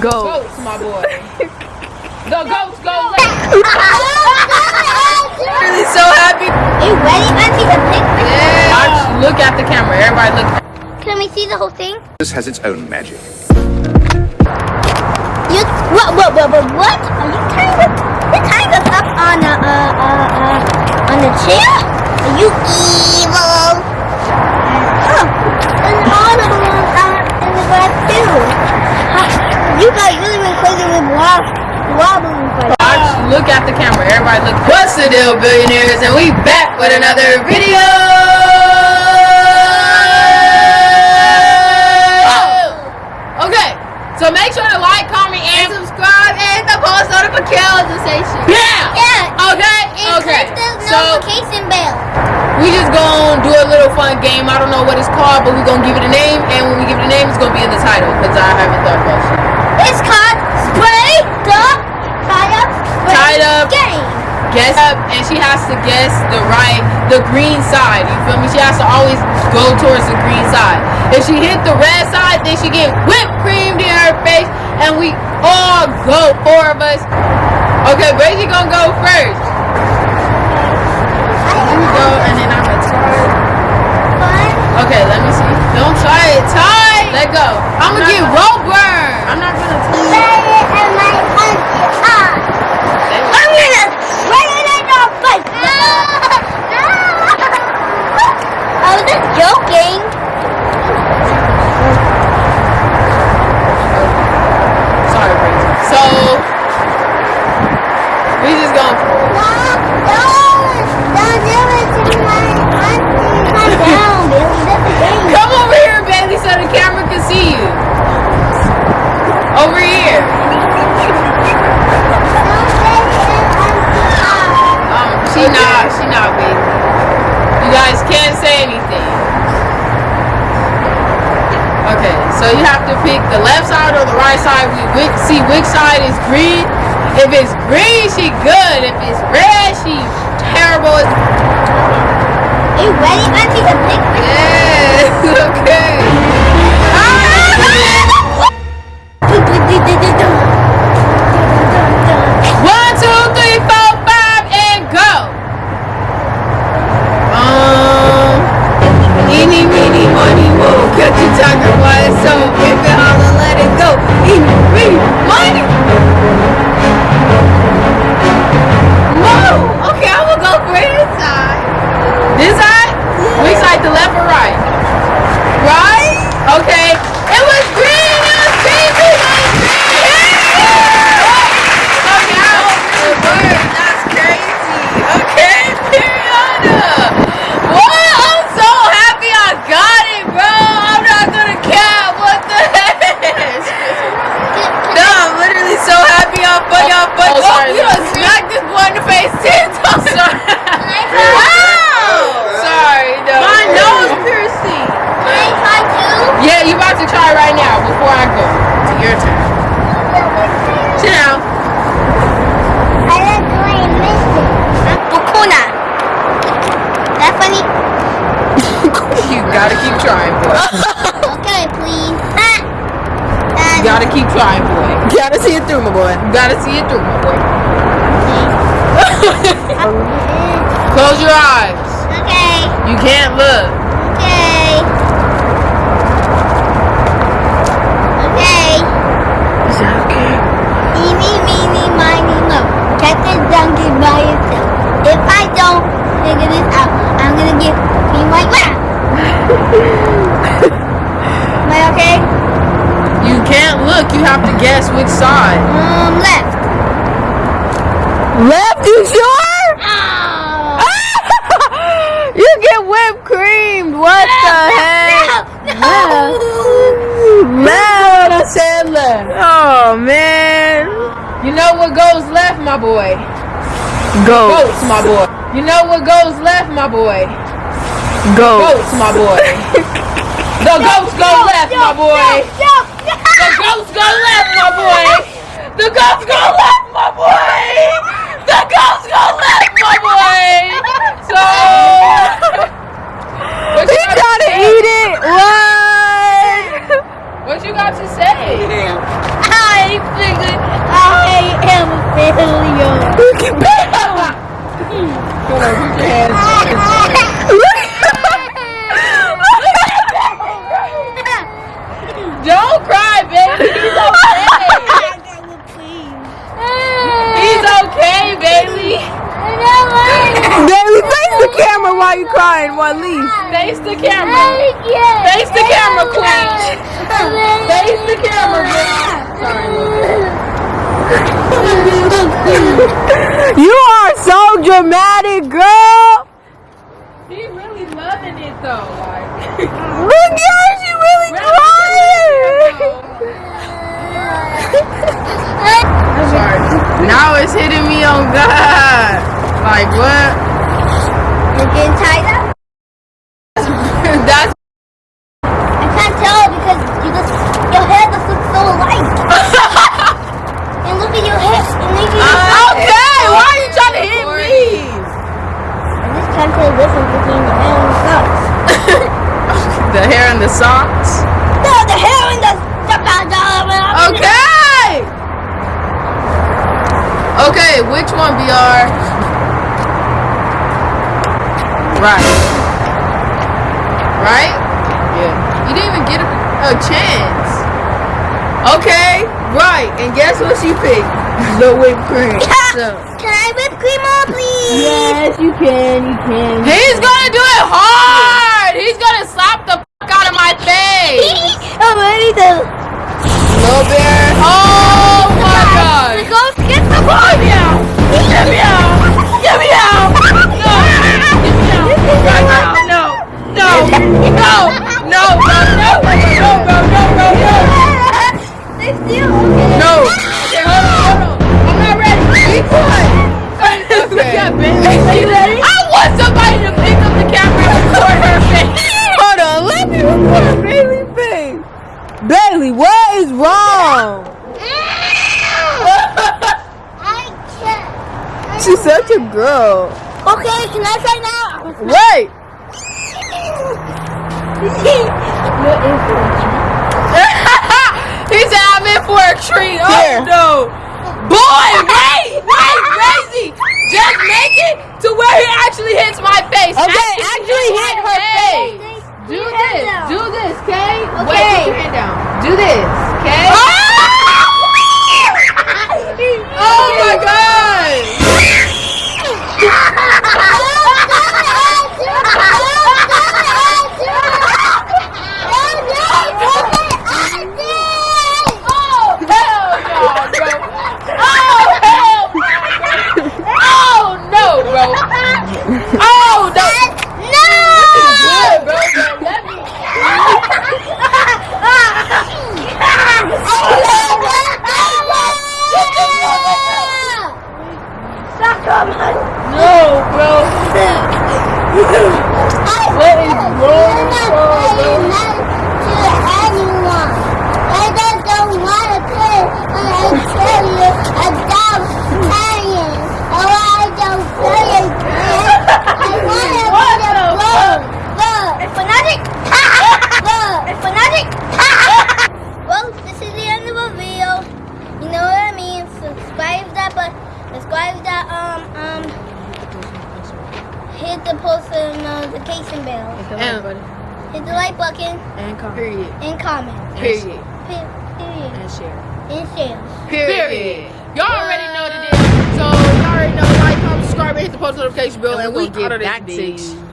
Go. Goats, my boy. the goats go left. really so happy. You ready, Auntie, to pick me? Yeah. Watch, look at the camera. Everybody look. Can we see the whole thing? This has its own magic. You what? What? What? What? What? Are you tying up? You're tying up on a uh uh uh on a chair? Are you evil? You guys really went crazy with wob wobbling for Watch, look at the camera. Everybody look. What's the deal, billionaires? And we back with another video. Oh! Okay, so make sure to like, comment, and subscribe, and the post notification. Yeah. Yeah. Okay. And Okay. click the So notification bell. we just gonna do a little fun game. I don't know what it's called, but we're gonna give it a name, and when we give it a name, it's gonna be in the title because I haven't thought about shit. It's called Spray the Tied Up Tied Up. Game. guess up and she has to guess the right the green side. You feel me? She has to always go towards the green side. If she hit the red side then she get whipped creamed in her face and we all go four of us. Okay Brazy gonna go first you go and then I'm gonna try Fun. okay let me see don't try it tie let go I'm gonna get rope burn I'm not gonna Spray it in my auntie eye. I'm gonna spray it in your face. I was just joking. sorry Brazy so we just gonna Mom, don't, don't do it to my auntie. Calm down, Billy. That's a game. Come over here, baby, so the camera can see you. Over here. Don't spray it in auntie eye. Um, she not, she not, baby. You guys can't say anything. Okay, so you have to pick the left side or the right side. We see which side is green. If it's green, she good. If it's red, she terrible. Are you ready, auntie, to pick? Yes, okay. Gotta keep trying, boy. Okay, please. You gotta keep trying, boy. You gotta see it through, my boy. You gotta see it through, my boy. Close your eyes. Okay. You can't look. Okay. Okay. Is that okay? Eeny, meeny, miny, mo. Catch this donkey by yourself. If I don't figure this out, I'm gonna get me my wow. Am I okay? You can't look. You have to guess which side. Um, left. Left, you sure? Oh. you get whipped creamed. What the heck? No. Left. I said left. Oh man. You know what goes left, my boy? Go. Goats, my boy. You know what goes left, my boy? Go. Goats, my boy. The goats go left, my boy ghost gonna left, my boy. The ghost gonna left, my boy. The ghost gonna left, my boy. So. He gotta eat it. Run. What you got to say? I figured I am a failure. You can Face the camera. Face the camera, queen. Face the camera. Sorry. You are so dramatic, girl. She really loving it though. Look at her, she really crying. Sorry. Now it's hitting me on God. Like what? You're getting tied up? That's I can't tell because you just your hair just looks so alike. and look at your hair. And look at your okay. Why are you trying to hit me? I'm just trying to tell the difference between the hair and the socks. The hair and the socks. No, the hair and the Okay. Okay, which one, BR? Right. Right? Yeah. You didn't even get a, a chance. Okay, right. And guess what she picked? The whipped cream. So, Can I whip cream on, please? Yes, you can, you can. he's gonna do it hard. He's gonna slap the fuck out of my face. I'm ready to Little bear. Oh my god. go get the ball. Such a girl. Okay, can I try now? Wait. he said I'm in for a treat. Oh Here. no. Boy, wait, wait, crazy. Just make it to where he actually hits my face. Okay, actually hit my her face. Do this. hand down. Do this, okay? Wait, put your hand down. Do this, okay? Oh my god. Oh, hell no, bro. Oh, hell Oh, no, bro. Oh, no. Good, bro. but Let me. No, bro. What is wrong, Well, this is the end of the video. You know what I mean. Subscribe that button. Subscribe that um um. Hit the post notification uh, bell. And, Hit the like oh. button and period. and comment. Period. Pe- Period. And share. And share. Period. Y'all already know what it is. So y'all already know. Like, comment, subscribe, and hit the post notification bell, and, And we we gonna out of get this back to bitch. you.